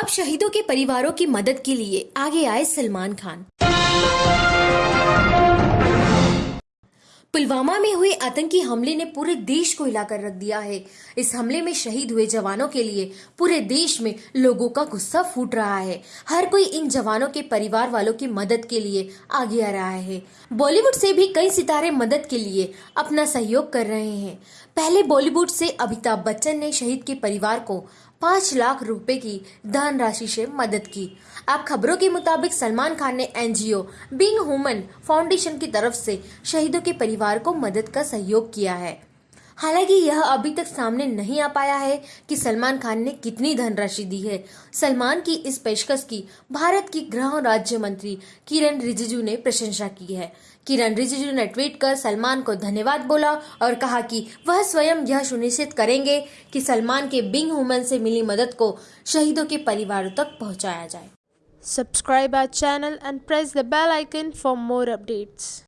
अब शहीदों के परिवारों की मदद के लिए आगे आए सलमान खान। पुलवामा में हुए आतंकी हमले ने पूरे देश को हिलाकर रख दिया है। इस हमले में शहीद हुए जवानों के लिए पूरे देश में लोगों का गुस्सा फूट रहा है। हर कोई इन जवानों के परिवार वालों की मदद के लिए आगे आ रहा है। बॉलीवुड से भी कई सितारे मदद के लिए अपना सहयोग कर रहे हैं। पहले बॉलीवुड से अमिताभ बच्चन ने शहीद के परिवार को पाँच लाख रुपए की दान धनराशि से मदद की। आप खबरों के मुताबिक सलमान खान ने एनजीओ, बिंग हुमन फाउंडेशन की तरफ़ से शहीदों के परिवार को मदद का सहयोग किया है। हालाँकि यह अभी तक सामने नहीं आ पाया है कि सलमान खान ने कितनी धनराशि दी है। सलमान की इस पेशकश की भारत की गृह राज्य मंत्री किरण रिजिजू ने प्रशंसा की है। किरण रिजिजू ने ट्वीट कर सलमान को धन्यवाद बोला और कहा कि वह स्वयं यह सुनिश्चित करेंगे कि सलमान के बिंग हुमन से मिली मदद को शहीदों के परिवारों तक पहुँचाया जाए। Subscribe our channel and press the bell icon for more updates.